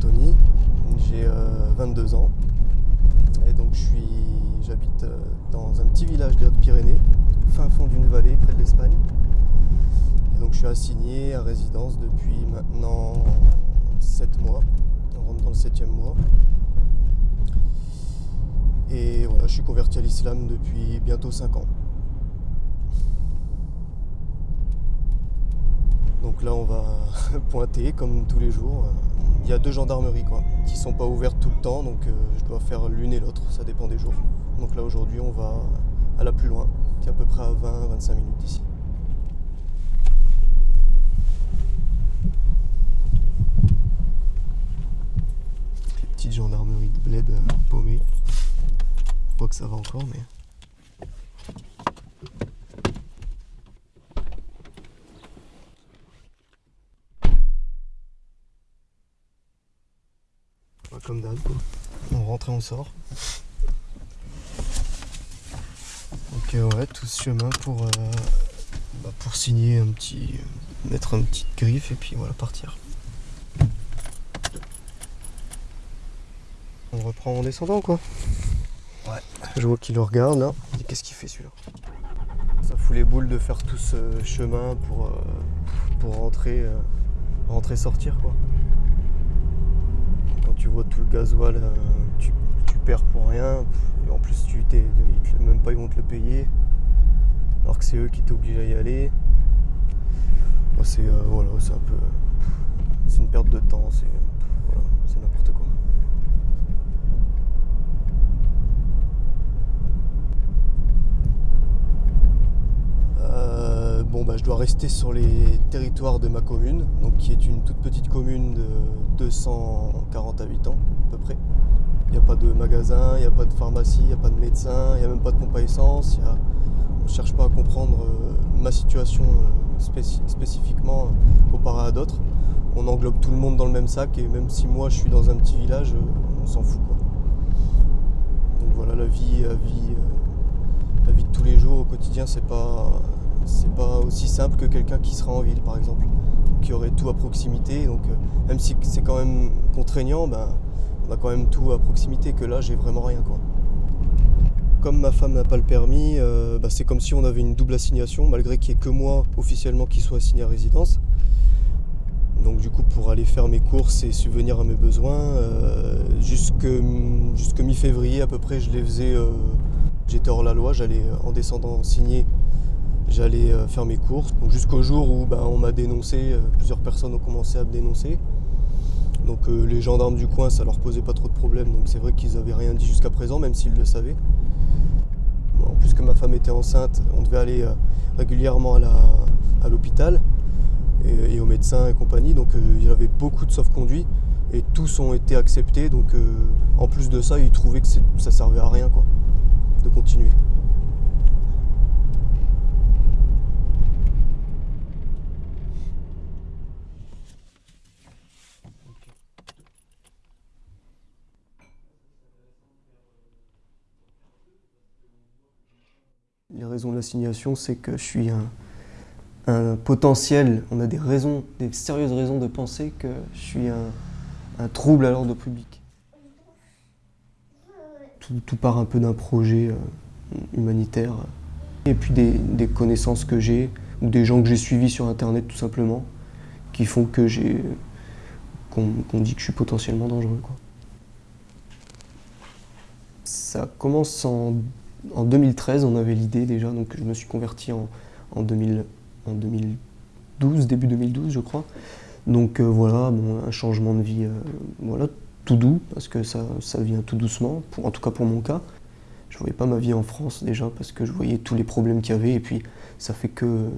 Anthony, j'ai 22 ans et donc j'habite dans un petit village des Hautes-Pyrénées, fin fond d'une vallée près de l'Espagne. Et donc je suis assigné à résidence depuis maintenant 7 mois, on rentre dans le 7 mois. Et voilà, je suis converti à l'islam depuis bientôt 5 ans. Donc là, on va pointer comme tous les jours. Il y a deux gendarmeries quoi, qui sont pas ouvertes tout le temps, donc euh, je dois faire l'une et l'autre, ça dépend des jours. Donc là, aujourd'hui, on va à la plus loin, qui est à peu près à 20-25 minutes d'ici. Les petites gendarmeries de bled euh, paumées que ça va encore, mais... Comme d'hab, On rentre et on sort. Donc euh, ouais, tout ce chemin pour, euh, bah, pour signer un petit... mettre un petit griffe et puis voilà, partir. On reprend en descendant quoi. Je vois qu'il le regarde là. Qu'est-ce qu'il fait celui-là? Ça fout les boules de faire tout ce chemin pour, euh, pour rentrer, euh, rentrer, sortir quoi. Tu vois tout le gasoil, euh, tu, perds pour rien. Et en plus, tu t'es, même pas ils vont te le payer. Alors que c'est eux qui t'obligent à y aller. c'est voilà, c'est un peu, c'est une perte de temps. C'est c'est n'importe quoi. bon, bah, je dois rester sur les territoires de ma commune, qui est une toute petite commune de 240 habitants à peu près. Il n'y a pas de magasin, il n'y a pas de pharmacie, il n'y a pas de médecin, il n'y a même pas de pompe essence. On ne cherche pas à comprendre euh, ma situation euh, spécifiquement euh, comparée à d'autres. On englobe tout le monde dans le même sac et même si moi je suis dans un petit village, on s'en fout. Donc voilà, la vie, la vie, la vie de tous les jours au quotidien, c'est pas, c'est pas aussi simple que quelqu'un qui sera en ville par exemple, qui aurait tout à proximité. Donc euh, même si c'est quand même contraignant, ben, on a quand même tout à proximité, que là j'ai vraiment rien quoi. Comme ma femme n'a pas le permis, euh, ben, c'est comme si on avait une double assignation, malgré qu'il n'y ait que moi officiellement qui soit assigné à résidence. Donc du coup pour aller faire mes courses et subvenir à mes besoins, euh, jusque, mi-février à peu près je les faisais, j'étais hors la loi, j'allais en descendant signer j'allais euh, faire mes courses. Jusqu'au jour où ben, on m'a dénoncé, euh, plusieurs personnes ont commencé à me dénoncer. Donc euh, les gendarmes du coin, ça leur posait pas trop de problèmes, donc c'est vrai qu'ils n'avaient rien dit jusqu'à présent, même s'ils le savaient. En plus que ma femme était enceinte, on devait aller régulièrement à l'hôpital et, et, au médecin et compagnie, donc il y avait beaucoup de sauf-conduits et tous ont été acceptés, donc en plus de ça, ils trouvaient que ça servait à rien quoi, de continuer. Les raisons de l'assignation, c'est que je suis un, potentiel, on a des raisons, des sérieuses raisons de penser que je suis un, trouble à l'ordre public. Tout, part un peu d'un projet euh, humanitaire et puis des, connaissances que j'ai ou des gens que j'ai suivis sur internet tout simplement qui font que j'ai qu'on dit que je suis potentiellement dangereux. Ça commence en en 2013, on avait l'idée déjà, donc je me suis converti en, en, 2012, début 2012 je crois. Donc euh, voilà, un changement de vie, euh, voilà, tout doux, parce que ça, ça vient tout doucement, en tout cas pour mon cas. Je ne voyais pas ma vie en France déjà, parce que je voyais tous les problèmes qu'il y avait, et puis ça fait que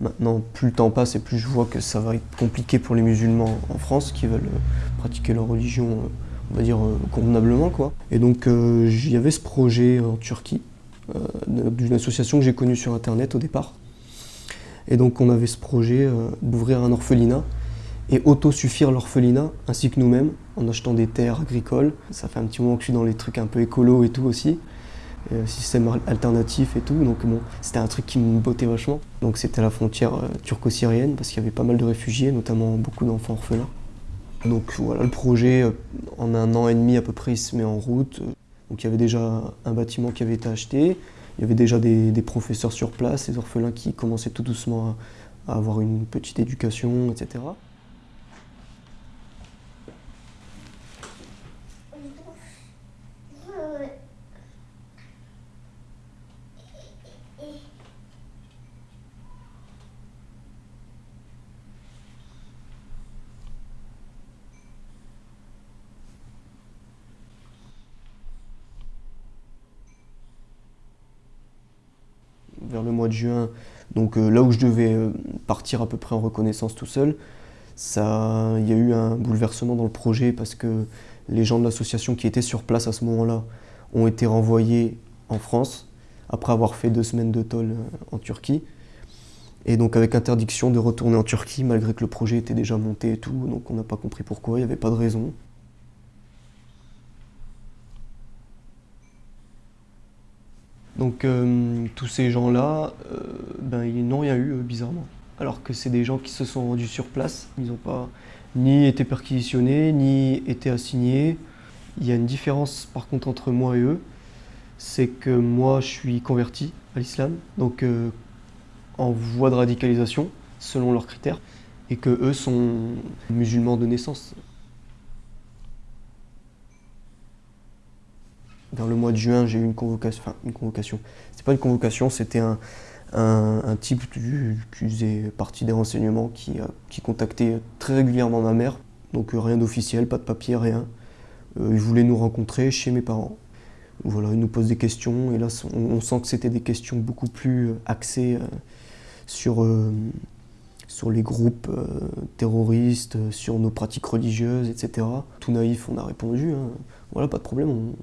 maintenant, plus le temps passe et plus je vois que ça va être compliqué pour les musulmans en France qui veulent euh, pratiquer leur religion on va dire, euh, convenablement. Quoi. Et donc, euh, il y avait ce projet en Turquie, euh, d'une association que j'ai connue sur Internet au départ. Et donc, on avait ce projet d'ouvrir un orphelinat et autosuffire l'orphelinat, ainsi que nous-mêmes, en achetant des terres agricoles. Ça fait un petit moment que je suis dans les trucs un peu écolo et tout aussi, système alternatif et tout, donc bon, c'était un truc qui me bottait vachement. Donc c'était la frontière turco-syrienne, parce qu'il y avait pas mal de réfugiés, notamment beaucoup d'enfants orphelins. Donc voilà, le projet, euh, en un an et demi à peu près, il se met en route. Donc il y avait déjà un bâtiment qui avait été acheté, il y avait déjà des, professeurs sur place, des orphelins qui commençaient tout doucement à avoir une petite éducation, etc. le mois de juin, donc euh, là où je devais euh, partir à peu près en reconnaissance tout seul, ça, il y a eu un bouleversement dans le projet parce que les gens de l'association qui étaient sur place à ce moment-là ont été renvoyés en France après avoir fait deux semaines de toll euh, en Turquie. Et donc avec interdiction de retourner en Turquie malgré que le projet était déjà monté et tout, donc on n'a pas compris pourquoi, il n'y avait pas de raison. Donc euh, tous ces gens-là, euh, ben, ils n'ont rien eu, euh, bizarrement. Alors que c'est des gens qui se sont rendus sur place. Ils n'ont pas ni été perquisitionnés, ni été assignés. Il y a une différence par contre entre moi et eux. C'est que moi, je suis converti à l'islam, donc en voie de radicalisation, selon leurs critères, et que eux sont musulmans de naissance. Vers le mois de juin, j'ai eu une convocation. Enfin, une convocation. C'était pas une convocation, c'était un, un, type qui, faisait partie des renseignements qui, qui contactait très régulièrement ma mère. Donc euh, rien d'officiel, pas de papier, rien. Euh, il voulait nous rencontrer chez mes parents. Voilà, il nous pose des questions et là on, sent que c'était des questions beaucoup plus euh, axées sur, sur les groupes terroristes, sur nos pratiques religieuses, etc. Tout naïf, on a répondu. Hein. Voilà, pas de problème,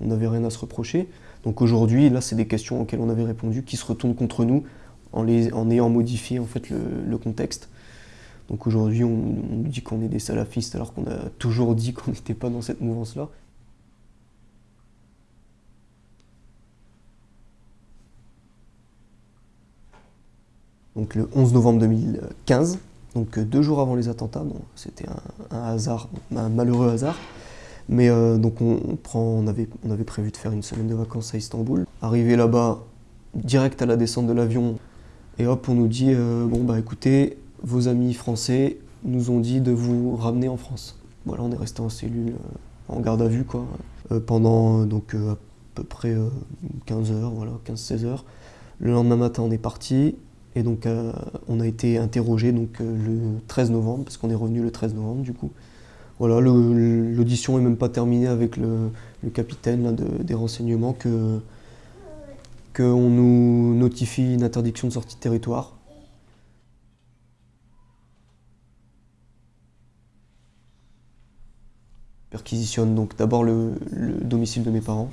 n'avait rien à se reprocher. Donc aujourd'hui, là, c'est des questions auxquelles on avait répondu qui se retournent contre nous en, ayant modifié en fait, le, contexte. Donc aujourd'hui, on, nous dit qu'on est des salafistes alors qu'on a toujours dit qu'on n'était pas dans cette mouvance-là. Donc le 11 novembre 2015, donc deux jours avant les attentats, c'était un, hasard, un malheureux hasard. Mais euh, donc on, avait prévu de faire une semaine de vacances à Istanbul. Arrivé là-bas, direct à la descente de l'avion, et hop, on nous dit euh, bon bah écoutez, vos amis français nous ont dit de vous ramener en France. Voilà, on est resté en cellule, euh, en garde à vue quoi, pendant donc à peu près 15 heures, voilà, 15-16 heures. Le lendemain matin, on est parti. Et donc, on a été interrogé donc, le 13 novembre, parce qu'on est revenu le 13 novembre du coup. Voilà, l'audition n'est même pas terminée avec le, capitaine des renseignements que qu'on nous notifie une interdiction de sortie de territoire. Perquisitionne donc d'abord le, domicile de mes parents.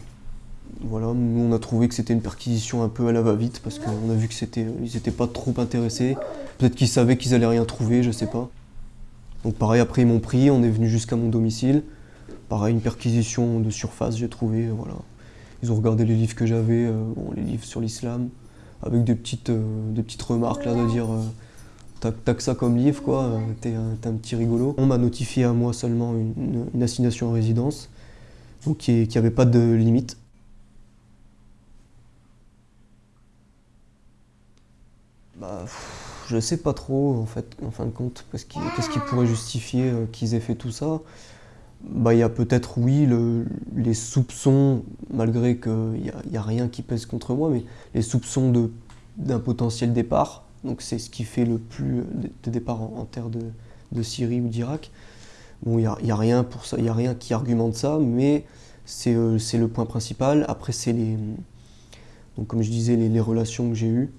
Voilà, nous on a trouvé que c'était une perquisition un peu à la va-vite parce qu'on a vu que c'était, ils n'étaient pas trop intéressés. Peut-être qu'ils savaient qu'ils allaient rien trouver, je sais pas. Donc pareil, après ils m'ont pris, on est venu jusqu'à mon domicile. Pareil, une perquisition de surface, j'ai trouvé, voilà. Ils ont regardé les livres que j'avais, euh, les livres sur l'islam, avec des petites, euh, remarques là de dire euh, t'as que ça comme livre quoi, t'es un, petit rigolo. On m'a notifié à moi seulement une, assignation en résidence, donc qui n'avait pas de limite. Bah, je sais pas trop, en fait, en fin de compte, qu'est-ce qui, pourrait justifier euh, qu'ils aient fait tout ça bah, Il y a peut-être, oui, les soupçons, malgré qu'il n'y a, a, rien qui pèse contre moi, mais les soupçons d'un potentiel départ. Donc c'est ce qui fait le plus de départ en, terre de, Syrie ou d'Irak. Bon, il n'y a, a, rien pour ça, il a rien qui argumente ça, mais c'est euh, le point principal. Après, c'est les, donc comme je disais, les relations que j'ai eues.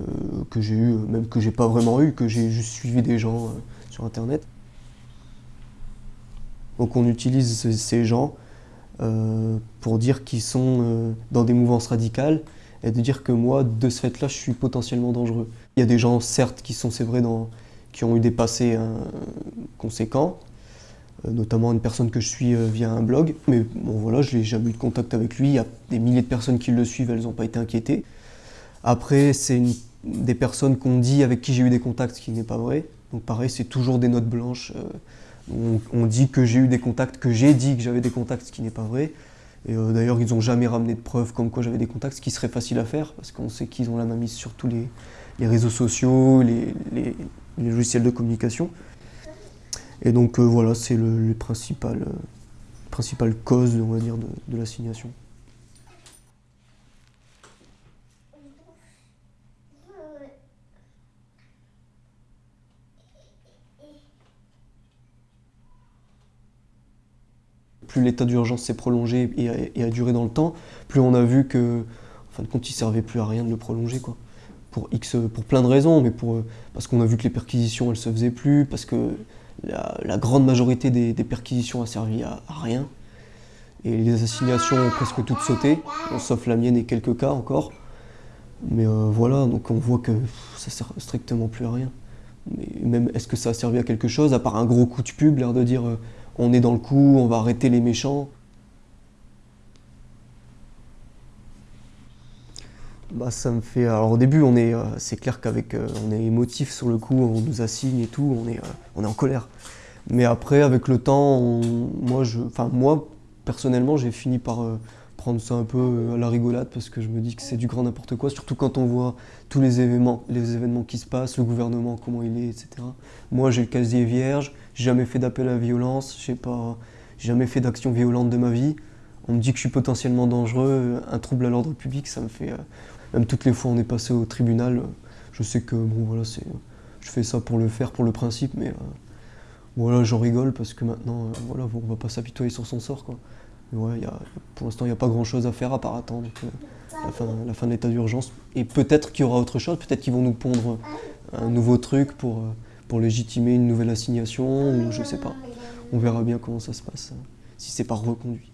Euh, que j'ai eu, même que j'ai pas vraiment eu, que j'ai juste suivi des gens euh, sur internet. Donc on utilise ces gens euh, pour dire qu'ils sont dans des mouvances radicales et de dire que moi, de ce fait-là, je suis potentiellement dangereux. Il y a des gens, certes, qui sont, c'est vrai, qui ont eu des passés conséquents, notamment une personne que je suis via un blog, mais bon voilà, je n'ai jamais eu de contact avec lui, il y a des milliers de personnes qui le suivent, elles n'ont pas été inquiétées. Après, c'est des personnes qu'on dit avec qui j'ai eu des contacts, ce qui n'est pas vrai. Donc pareil, c'est toujours des notes blanches, euh, On, dit que j'ai eu des contacts, que j'ai dit que j'avais des contacts, ce qui n'est pas vrai. Et euh, d'ailleurs, ils n'ont jamais ramené de preuves comme quoi j'avais des contacts, ce qui serait facile à faire, parce qu'on sait qu'ils ont la main mise sur tous les, réseaux sociaux, les, logiciels de communication. Et donc euh, voilà, c'est le, principal, euh, principale cause, on va dire, de l'assignation. Plus l'état d'urgence s'est prolongé et a, duré dans le temps, plus on a vu que, en fin de compte, il servait plus à rien de le prolonger, quoi. Pour X, pour plein de raisons, mais pour, parce qu'on a vu que les perquisitions, elles se faisaient plus, parce que la, grande majorité des, perquisitions a servi à, rien. Et les assignations ont presque toutes sauté, sauf la mienne et quelques cas encore. Mais euh, voilà, donc on voit que ça sert strictement plus à rien. Mais même, est-ce que ça a servi à quelque chose, à part un gros coup de pub, l'air de dire euh, on est dans le coup, on va arrêter les méchants. Bah, ça fait. Alors au début, on est, euh, c'est clair qu'avec, euh, on est émotif sur le coup, on nous assigne et tout, on est, euh, on est en colère. Mais après, avec le temps, moi, je, enfin moi, personnellement, j'ai fini par prendre ça un peu à la rigolade parce que je me dis que c'est du grand n'importe quoi, surtout quand on voit tous les événements, les événements qui se passent, le gouvernement, comment il est, etc. Moi, j'ai le casier vierge, j'ai jamais fait d'appel à la violence, j'ai pas, jamais fait d'action violente de ma vie. On me dit que je suis potentiellement dangereux, un trouble à l'ordre public, ça me fait. Euh, même toutes les fois on est passé au tribunal, je sais que bon voilà, c'est, je fais ça pour le faire, pour le principe, mais euh, voilà, j'en rigole parce que maintenant, euh, voilà, on va pas s'apitoyer sur son sort quoi. Ouais, pour l'instant, il n'y a pas grand chose à faire à part attendre la, fin, de l'état d'urgence. Et peut-être qu'il y aura autre chose, peut-être qu'ils vont nous pondre un nouveau truc pour pour légitimer une nouvelle assignation, ou je sais pas. On verra bien comment ça se passe, si c'est pas reconduit.